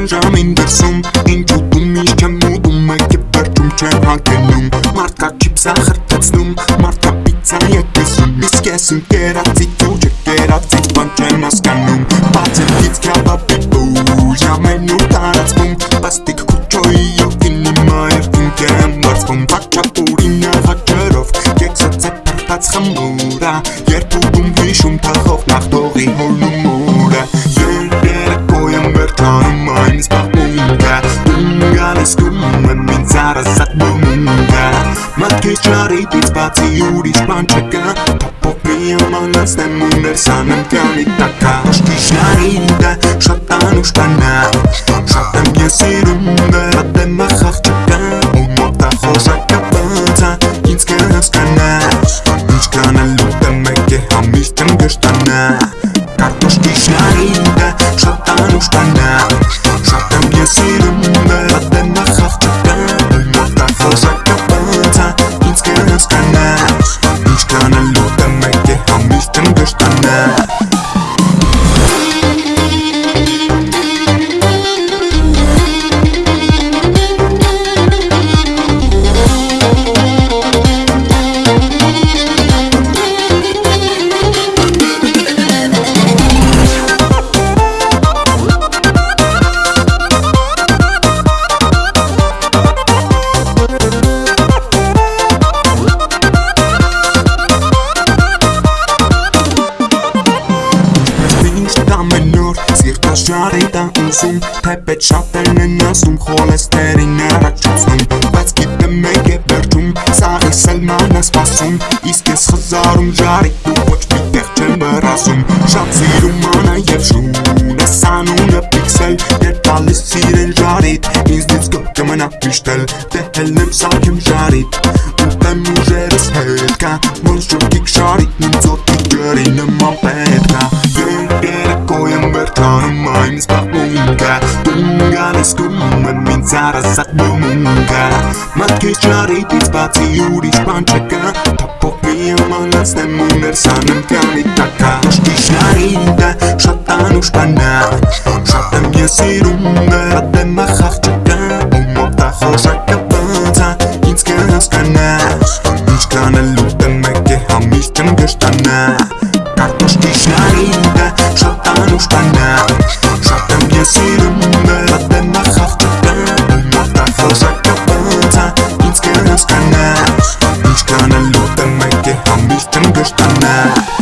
Տան ժամին դրսում Ինչ ուտում ինչ չեմ ուտում Եք է վերջում չեմ հանգենում Մարդկա չիպսա խրտեցնում Մարդկա պիցա եկեսում Իսկ ես ընկերացից ու չկերացից Բան չեմ ասկանում Բացելից կյաբաբի բուժ Ամեն ու տարածվում Պաստիկ քուչոյի յոգին Իմա երկինք եմ բարձվում Բաչապուրի նաղաճերով Կեքսած է պարտած խմուրա Երբ ուտում հիշում թախով Նախտողի հորնում ուրը Երերակո եմ վերթանում այն սպաղմունգա Ունգալես կում եմ ինձ արասատ բումունգա Մատքի ճարիտից բացի ուրիշ բան չկա Թապով մի ամանացնեմ ու ներսանեմ կյանի տակա Աշկի շարինդը շատ անուշ կանա Շատ եմ ես իրում վերատեմ ախաղ չկա Ու մոտա խոշակա բանցա ինձ կհասկանաս Ինչ կանալու տեմ եք է համիշտ եմ գշտանա Կարտոշկի շարինդը շատ անուշ կանա Շատ եմ ես իրում վերատեմ ախաղ օր սիրտս ժարի տա ուզում Թե պետ շատերն են ասում խոլեստերին առաջացնում Բայց գիտեմ մեկ է վերջում սաղիս էլ ման է սպասում Իսկ ես խզարում ժարի ու ոչ մի տեղ չեմ բրասում Շատ սիրում անա և շուն ես անունը պիքսել Երբ տալիս սիրեն ժարիտ ինձնից գո կմնա միշտել Դե հելնեմ սարքեմ ժարիտ Ուտեմ ուժերս հետ կա Ոնց ճոքիկ ժարիտ ինձ ոտի ջրի նման պետք ա Երերակո եմ վերթանում այն սպաղմունգա Տունգալես կում եմ ինձ արասատ բումունգա Մատքի ճարիտից բացի ուրիշ բան չկա Թապով մի ամանացնեմ ու ներսանեմ կյանի տակա Աշկի շարինդը շատ անուշ կանա Շատ եմ ես իրում վերատեմ ախաղ չկա Ու մոտա խոշակը բանցա ինձ կհասկանաս Ինչ կանալու տեմ եք է համիշտ եմ գշտանա Կարտոշկի շարինդը շատ անուշ կանա Շատ եմ ես իրում վերատեմ ախաղ չկա Ու մոտա խոշակը բանցա ինձ կհասկանաս Ինչ կանալու տեմ եք է համիշտ եմ գշտանա